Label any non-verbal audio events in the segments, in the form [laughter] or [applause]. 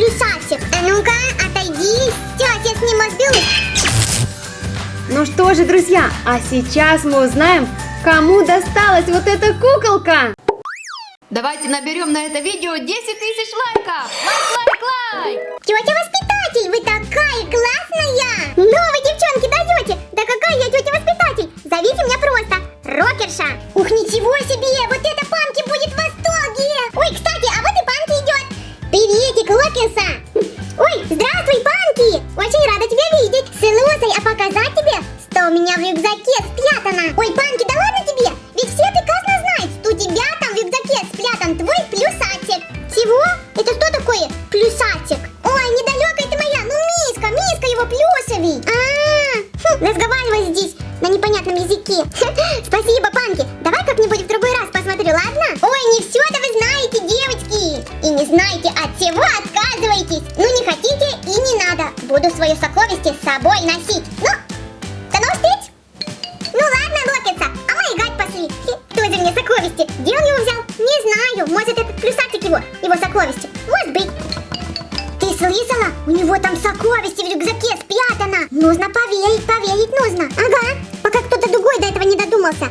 такое? Плюсатик. А ну-ка, отойди. Сейчас я с ним разберусь. Ну что же, друзья, а сейчас мы узнаем, кому досталась вот эта куколка. Давайте наберем на это видео 10 тысяч лайков! Лайк, лайк, лайк! Тетя воспитатель, вы такая классная! Ну вы, девчонки, даете! Да какая я тетя воспитатель? Зовите меня просто Рокерша! Ух, ничего себе! Вот Рокерша! Ой, здравствуй, Панки! Очень рада тебя видеть! Слушай, а показать тебе, что у меня в рюкзаке спрятано? Ой, Панки, да ладно тебе! Ведь все прекрасно знают, что у тебя там в рюкзаке спрятан твой плюсатик! Чего? Это что такое? Плюсатик? Ой, недалекая ты моя! Ну, Миска, Миска его плюсовый! А, хм, разговаривай здесь на непонятном языке. [laughs] Буду свое сокровище с собой носить. Ну, до новых встреч! Ну ладно, Локица, а мы играть пошли. Кто же мне сокровище? Где он его взял? Не знаю. Может, этот плюсатик его, его сокровище. Может быть. Ты слышала? У него там сокровище в рюкзаке спрятано. Нужно поверить, поверить нужно. Ага, пока кто-то другой до этого не додумался.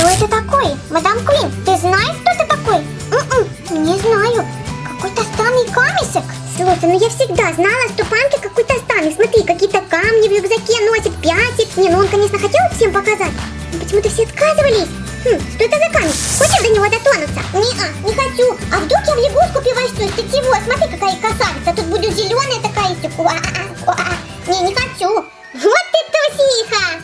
Что это такое? Мадам Куин, ты знаешь, что это такое? М-м, не знаю. Какой-то странный камешек. Слушай, ну я всегда знала, что Панки какой-то странный. Смотри, какие-то камни в рюкзаке носит, пятик. Не, ну он, конечно, хотел всем показать. Но почему-то все отказывались. Хм, что это за камень? Хочешь до него дотронуться? Не-а, не хочу. А вдруг я в лягушку превращусь? Ты чего? Смотри, какая красавица. Тут буду зеленая такая уа-а. Не, не хочу. Вот ты трусиха.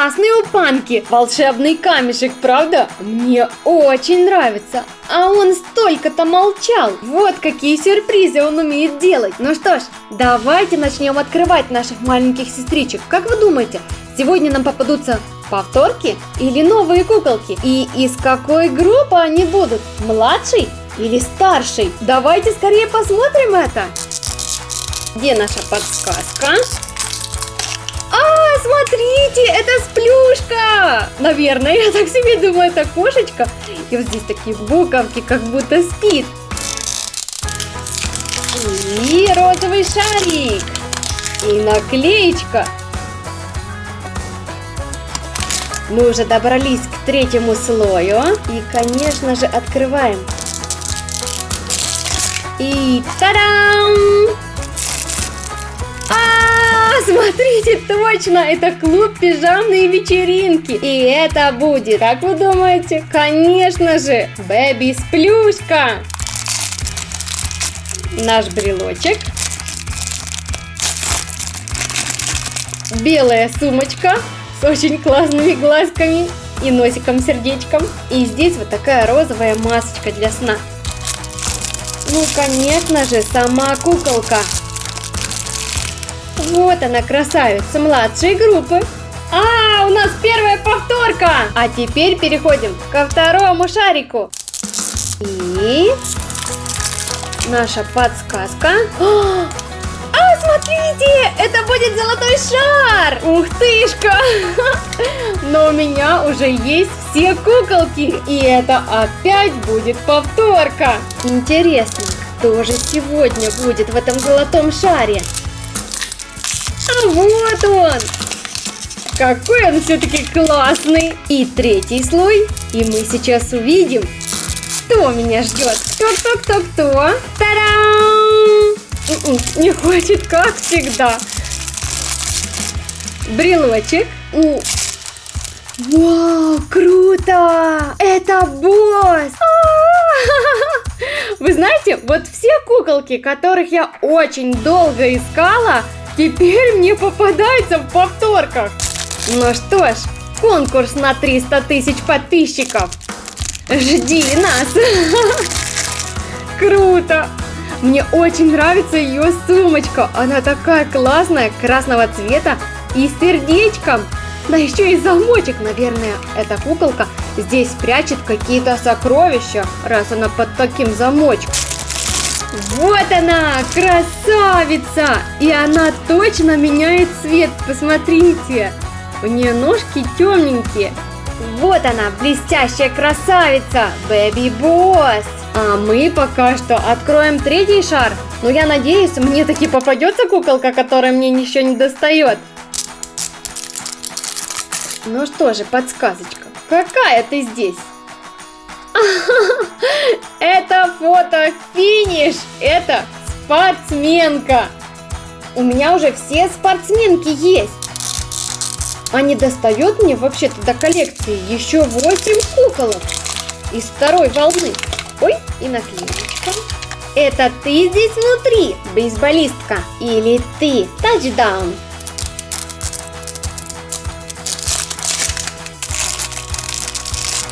Классные у Панки! Волшебный камешек, правда? Мне очень нравится. А он столько-то молчал. Вот какие сюрпризы он умеет делать. Ну что ж, давайте начнем открывать наших маленьких сестричек. Как вы думаете, сегодня нам попадутся повторки или новые куколки? И из какой группы они будут? Младший или старший? Давайте скорее посмотрим это. Где наша подсказка? А, смотрите, это сплюшка! Наверное, я так себе думаю, это кошечка. И вот здесь такие буковки, как будто спит. И розовый шарик. И наклеечка. Мы уже добрались к третьему слою. И, конечно же, открываем. И та-дам! Смотрите, точно, это клуб пижамные вечеринки. И это будет, как вы думаете? Конечно же, Бэби Сплюшка. Наш брелочек. Белая сумочка с очень классными глазками и носиком-сердечком. И здесь вот такая розовая масочка для сна. Ну, конечно же, сама куколка. Вот она, красавица младшей группы. А, у нас первая повторка. А теперь переходим ко второму шарику. И наша подсказка. А, смотрите, это будет золотой шар. Ух тышка. Но у меня уже есть все куколки. И это опять будет повторка. Интересно, кто же сегодня будет в этом золотом шаре? А вот он! Какой он все-таки классный! И третий слой. И мы сейчас увидим, кто меня ждет. Кто-кто-кто-кто? Та-дам! М-м, не хочет, как всегда. Брелочек. Вау, круто! Это босс! Вы знаете, вот все куколки, которых я очень долго искала, Теперь мне попадается в повторках. Ну что ж, конкурс на 300 тысяч подписчиков. Жди нас. [laughs] Круто. Мне очень нравится ее сумочка. Она такая классная, красного цвета и с сердечком. Да еще и замочек, наверное, эта куколка здесь прячет какие-то сокровища, раз она под таким замочком. Вот она, красавица! И она точно меняет цвет, посмотрите. У нее ножки темненькие. Вот она, блестящая красавица, Бэби Босс. А мы пока что откроем третий шар. Но я надеюсь, мне таки попадется куколка, которая мне еще не достает. Ну что же, подсказочка. Какая ты здесь? [laughs] Это фото финиш. Это спортсменка. У меня уже все спортсменки есть. А не достает мне вообще-то до коллекции еще 8 куколок из второй волны. Ой, и наклеечка. Это ты здесь внутри, бейсболистка? Или ты тачдаун?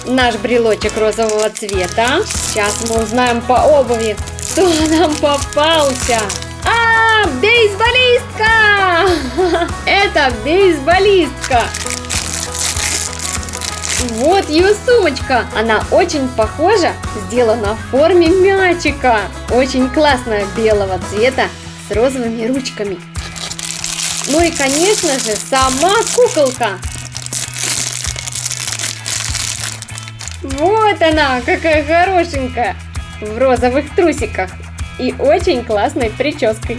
Наш брелочек розового цвета. Сейчас мы узнаем по обуви, кто нам попался. А, бейсболистка! [laughs] Это бейсболистка. Вот ее сумочка. Она очень похожа, сделана в форме мячика. Очень классная белого цвета с розовыми ручками. Ну и, конечно же, сама куколка. Вот она, какая хорошенькая! В розовых трусиках и очень классной прической.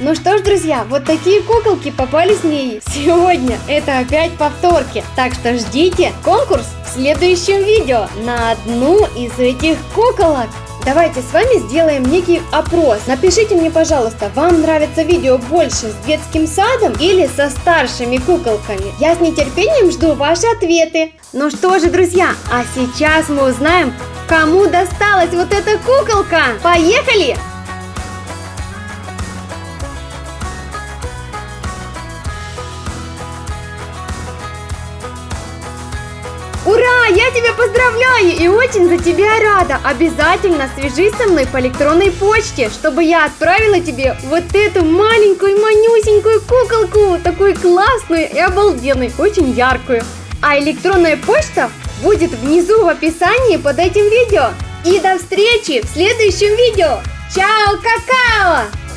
Ну что ж, друзья, вот такие куколки попались мне сегодня. Это опять повторки. Так что ждите конкурс в следующем видео на одну из этих куколок. Давайте с вами сделаем некий опрос. Напишите мне, пожалуйста, вам нравится видео больше с детским садом или со старшими куколками? Я с нетерпением жду ваши ответы. Ну что же, друзья, а сейчас мы узнаем, кому досталась вот эта куколка. Поехали! Я тебя поздравляю и очень за тебя рада. Обязательно свяжись со мной по электронной почте, чтобы я отправила тебе вот эту маленькую, манюсенькую куколку, такую классную и обалденную, очень яркую. А электронная почта будет внизу в описании под этим видео. И до встречи в следующем видео. Чао, какао!